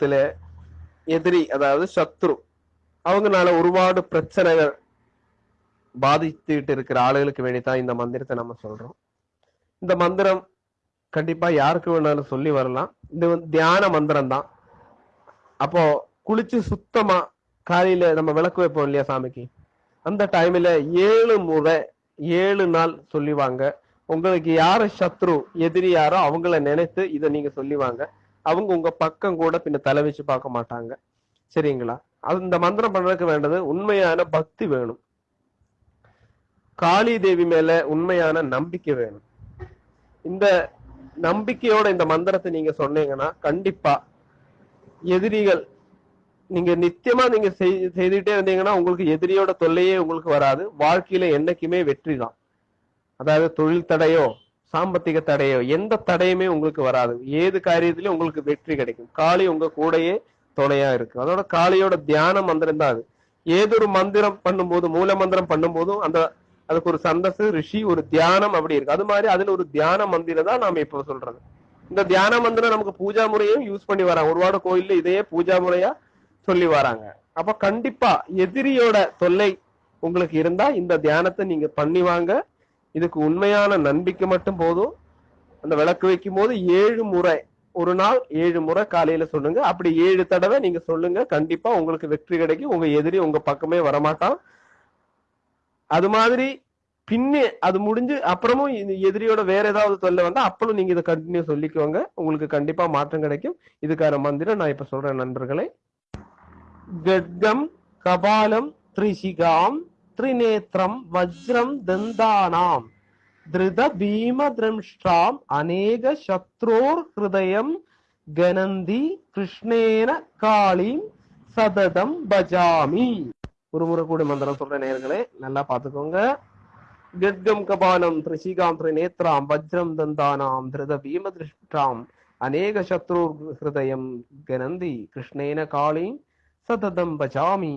குடும்பத்துல எதிரி அதாவது சத்ரு அவங்கனால ஒருபாடு பிரச்சனைகள் பாதித்துட்டு இருக்கிற ஆளுகளுக்கு வேண்டித்தான் இந்த மந்திரத்தை நம்ம சொல்றோம். இந்த மந்திரம் கண்டிப்பா யாருக்கு வேணாலும் சொல்லி வரலாம். இது வந்து தியான மந்திரம் தான் அப்போ குளிச்சு சுத்தமா காலையில நம்ம விளக்கு வைப்போம் இல்லையா சாமிக்கு? அந்த டைம்ல ஏழு முறை ஏழு நாள் சொல்லிவாங்க. உங்களுக்கு யாரு சத்ரு எதிரி யாரோ அவங்கள நினைத்து இதை நீங்க சொல்லிவாங்க. அவங்க உங்க பக்கம் கூட பின்ன தலை வச்சு பார்க்க மாட்டாங்க. சரிங்களா? அது இந்த மந்திரம் பண்றதுக்கு வேண்டது உண்மையான பக்தி வேணும். காளி தேவி மேல உண்மையான நம்பிக்கை வேணும். இந்த நம்பிக்கையோட இந்த மந்திரத்தை நீங்க சொன்னீங்கன்னா கண்டிப்பா எதிரிகள் நீங்க நித்தியமா நீங்க செய்- செய்துட்டே இருந்தீங்கன்னா உங்களுக்கு எதிரியோட தொல்லையே உங்களுக்கு வராது. வாழ்க்கையில என்னைக்குமே வெற்றி தான். அதாவது தொழில் தடையோ சாம்பத்திக தடையோ எந்த தடையுமே உங்களுக்கு வராது. ஏது காரியத்திலயும் உங்களுக்கு வெற்றி கிடைக்கும். காளி உங்க கூடயே துணையா இருக்கு. அதோட காளியோட தியான மந்திரம் தான் அது. ஏதொரு மந்திரம் பண்ணும்போது மூல மந்திரம் பண்ணும்போதும் அந்த அதுக்கு ஒரு சந்தசு ரிஷி ஒரு தியானம் அப்படி இருக்கு. அது மாதிரி அதுல ஒரு தியான மந்திரம் தான் நாம இப்போ சொல்றது. இந்த தியான மந்திரம் நமக்கு பூஜா முறையும் யூஸ் பண்ணி வராங்க. ஒருவாடு கோயில்ல இதையே பூஜா முறையா சொல்லி வராங்க. அப்ப கண்டிப்பா எதிரியோட தொல்லை உங்களுக்கு இருந்தா இந்த தியானத்தை நீங்க பண்ணி வாங்க. இதுக்கு உண்மையான நம்பிக்கை மட்டும் போதும். அந்த விளக்கு வைக்கும் போது ஏழு முறை ஒரு நாள் ஏழு முறை காலையில சொல்லுங்க. அப்படி ஏழு தடவை நீங்க சொல்லுங்க. கண்டிப்பா உங்களுக்கு வெற்றி கிடைக்கும். உங்க எதிரி உங்க பக்கமே வரமாட்டான். அது மாதிரி பின்னே அது முடிஞ்சு அப்புறமும் எதிரியோட வேற ஏதாவது தொல்லை வந்தா அப்பளும் நீங்க இதை கண்டினியூ சொல்லிக்கோங்க. உங்களுக்கு கண்டிப்பா மாற்றம் கிடைக்கும். இதுக்கான மந்திரம் நான் இப்ப சொல்றேன் நண்பர்களே. கட்கம் கபாலம் த்ரிசிகாம் த்ரிநேத்திரம் வஜ்ரம் தந்தானாம். திருத பீம திரம்ஷ்டாம் அநேக சத்ரோர் ஹிருதயம் கனந்தி கிருஷ்ணேன காளிம் சததம் பஜாமி. ஒரு முறை கூட மந்திரம் சொல்ற நேர்களே நல்லா பாத்துக்கோங்க கத்கம் கபாலம் த்ரிசிகாம் திரிநேத்ராம் வஜ்ரம் தந்தானாம். திருத பீம திருஷ்டாம் அநேக சத்ரு ஹிருதயம் கனந்தி கிருஷ்ணேன காளீம் சததம் பஜாமி.